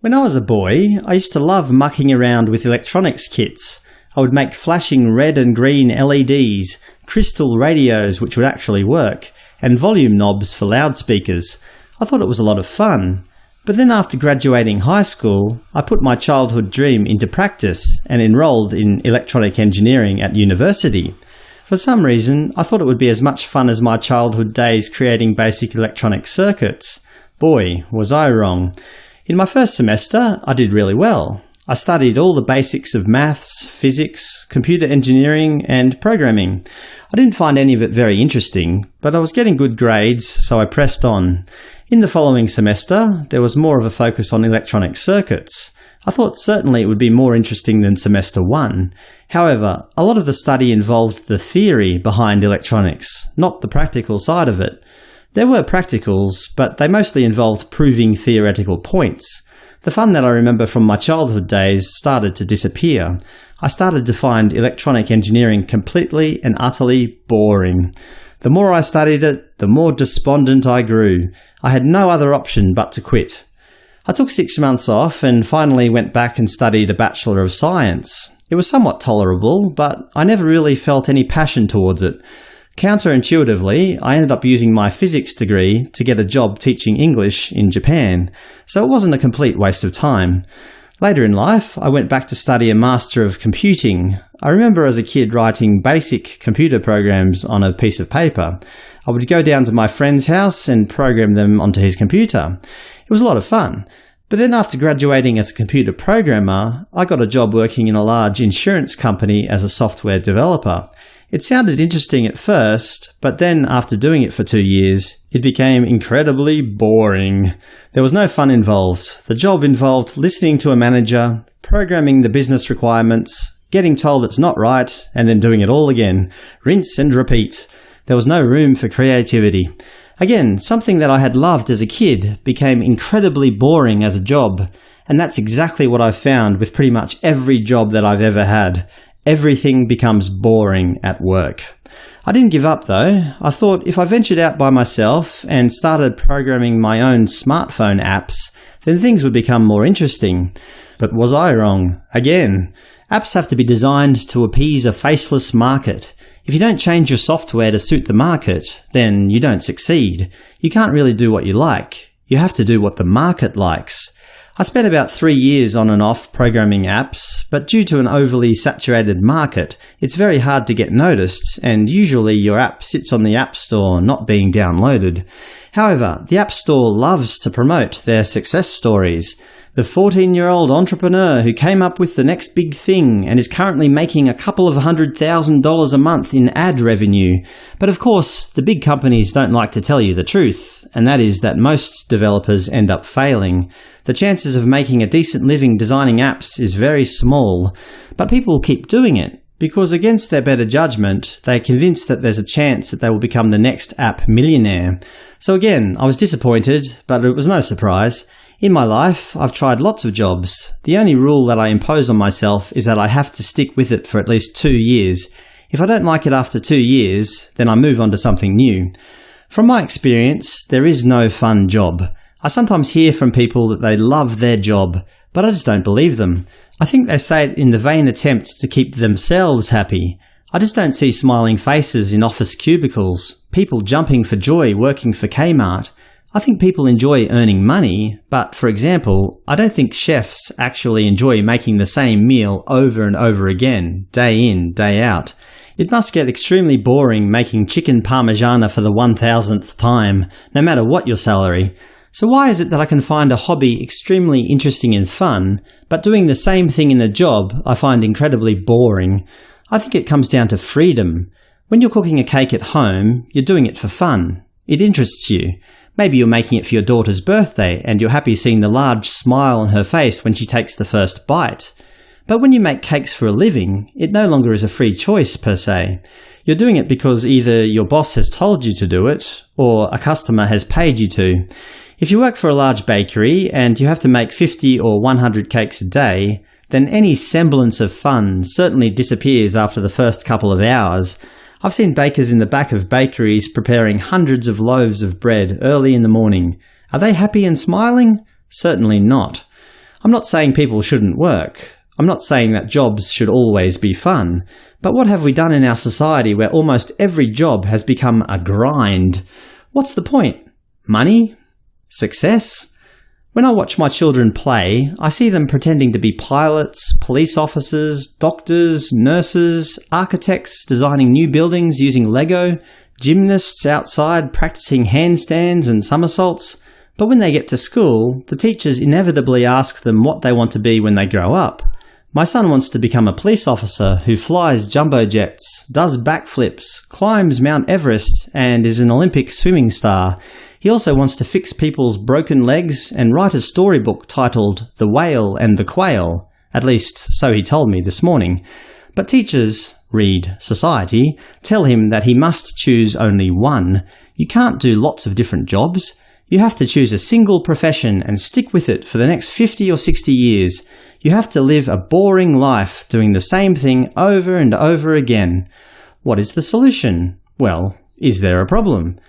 When I was a boy, I used to love mucking around with electronics kits. I would make flashing red and green LEDs, crystal radios which would actually work, and volume knobs for loudspeakers. I thought it was a lot of fun. But then after graduating high school, I put my childhood dream into practice and enrolled in electronic engineering at university. For some reason, I thought it would be as much fun as my childhood days creating basic electronic circuits. Boy, was I wrong. In my first semester, I did really well. I studied all the basics of maths, physics, computer engineering, and programming. I didn't find any of it very interesting, but I was getting good grades, so I pressed on. In the following semester, there was more of a focus on electronic circuits. I thought certainly it would be more interesting than semester 1. However, a lot of the study involved the theory behind electronics, not the practical side of it. There were practicals, but they mostly involved proving theoretical points. The fun that I remember from my childhood days started to disappear. I started to find electronic engineering completely and utterly boring. The more I studied it, the more despondent I grew. I had no other option but to quit. I took six months off and finally went back and studied a Bachelor of Science. It was somewhat tolerable, but I never really felt any passion towards it. Counterintuitively, I ended up using my physics degree to get a job teaching English in Japan, so it wasn't a complete waste of time. Later in life, I went back to study a Master of Computing. I remember as a kid writing basic computer programs on a piece of paper. I would go down to my friend's house and program them onto his computer. It was a lot of fun. But then after graduating as a computer programmer, I got a job working in a large insurance company as a software developer. It sounded interesting at first, but then after doing it for two years, it became incredibly boring. There was no fun involved. The job involved listening to a manager, programming the business requirements, getting told it's not right, and then doing it all again. Rinse and repeat. There was no room for creativity. Again, something that I had loved as a kid became incredibly boring as a job, and that's exactly what I've found with pretty much every job that I've ever had everything becomes boring at work. I didn't give up though. I thought if I ventured out by myself and started programming my own smartphone apps, then things would become more interesting. But was I wrong? Again, apps have to be designed to appease a faceless market. If you don't change your software to suit the market, then you don't succeed. You can't really do what you like. You have to do what the market likes. I spent about three years on and off programming apps, but due to an overly saturated market, it's very hard to get noticed, and usually your app sits on the App Store not being downloaded. However, the App Store loves to promote their success stories. The 14-year-old entrepreneur who came up with the next big thing and is currently making a couple of hundred thousand dollars a month in ad revenue. But of course, the big companies don't like to tell you the truth, and that is that most developers end up failing. The chances of making a decent living designing apps is very small, but people keep doing it because against their better judgment, they are convinced that there's a chance that they will become the next app millionaire. So again, I was disappointed, but it was no surprise. In my life, I've tried lots of jobs. The only rule that I impose on myself is that I have to stick with it for at least two years. If I don't like it after two years, then I move on to something new. From my experience, there is no fun job. I sometimes hear from people that they love their job, but I just don't believe them. I think they say it in the vain attempt to keep themselves happy. I just don't see smiling faces in office cubicles, people jumping for joy working for Kmart, I think people enjoy earning money, but for example, I don't think chefs actually enjoy making the same meal over and over again, day in, day out. It must get extremely boring making chicken parmigiana for the 1000th time, no matter what your salary. So why is it that I can find a hobby extremely interesting and fun, but doing the same thing in a job I find incredibly boring? I think it comes down to freedom. When you're cooking a cake at home, you're doing it for fun. It interests you. Maybe you're making it for your daughter's birthday and you're happy seeing the large smile on her face when she takes the first bite. But when you make cakes for a living, it no longer is a free choice per se. You're doing it because either your boss has told you to do it, or a customer has paid you to. If you work for a large bakery and you have to make 50 or 100 cakes a day, then any semblance of fun certainly disappears after the first couple of hours, I've seen bakers in the back of bakeries preparing hundreds of loaves of bread early in the morning. Are they happy and smiling? Certainly not. I'm not saying people shouldn't work. I'm not saying that jobs should always be fun. But what have we done in our society where almost every job has become a grind? What's the point? Money? Success? When I watch my children play, I see them pretending to be pilots, police officers, doctors, nurses, architects designing new buildings using Lego, gymnasts outside practicing handstands and somersaults. But when they get to school, the teachers inevitably ask them what they want to be when they grow up. My son wants to become a police officer who flies jumbo jets, does backflips, climbs Mount Everest, and is an Olympic swimming star. He also wants to fix people's broken legs and write a storybook titled The Whale and the Quail. At least, so he told me this morning. But teachers, read society, tell him that he must choose only one. You can't do lots of different jobs. You have to choose a single profession and stick with it for the next 50 or 60 years. You have to live a boring life doing the same thing over and over again. What is the solution? Well, is there a problem?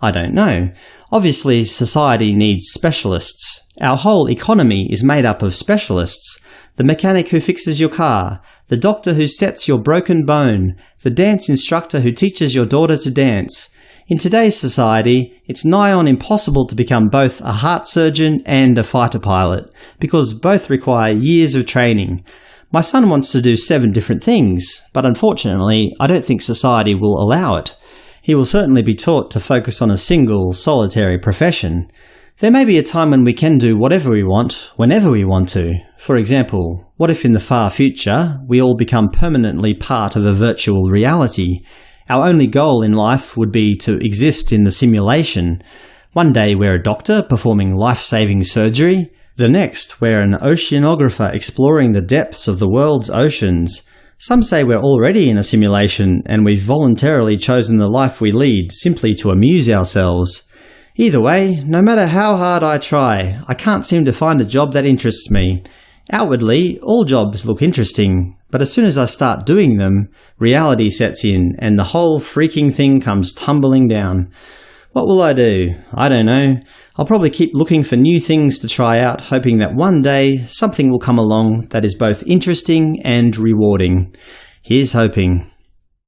I don't know. Obviously, society needs specialists. Our whole economy is made up of specialists. The mechanic who fixes your car, the doctor who sets your broken bone, the dance instructor who teaches your daughter to dance, in today's society, it's nigh on impossible to become both a heart surgeon and a fighter pilot, because both require years of training. My son wants to do seven different things, but unfortunately I don't think society will allow it. He will certainly be taught to focus on a single, solitary profession. There may be a time when we can do whatever we want, whenever we want to. For example, what if in the far future we all become permanently part of a virtual reality? Our only goal in life would be to exist in the simulation. One day we're a doctor performing life-saving surgery, the next we're an oceanographer exploring the depths of the world's oceans. Some say we're already in a simulation and we've voluntarily chosen the life we lead simply to amuse ourselves. Either way, no matter how hard I try, I can't seem to find a job that interests me. Outwardly, all jobs look interesting, but as soon as I start doing them, reality sets in and the whole freaking thing comes tumbling down. What will I do? I don't know. I'll probably keep looking for new things to try out, hoping that one day something will come along that is both interesting and rewarding. Here's hoping.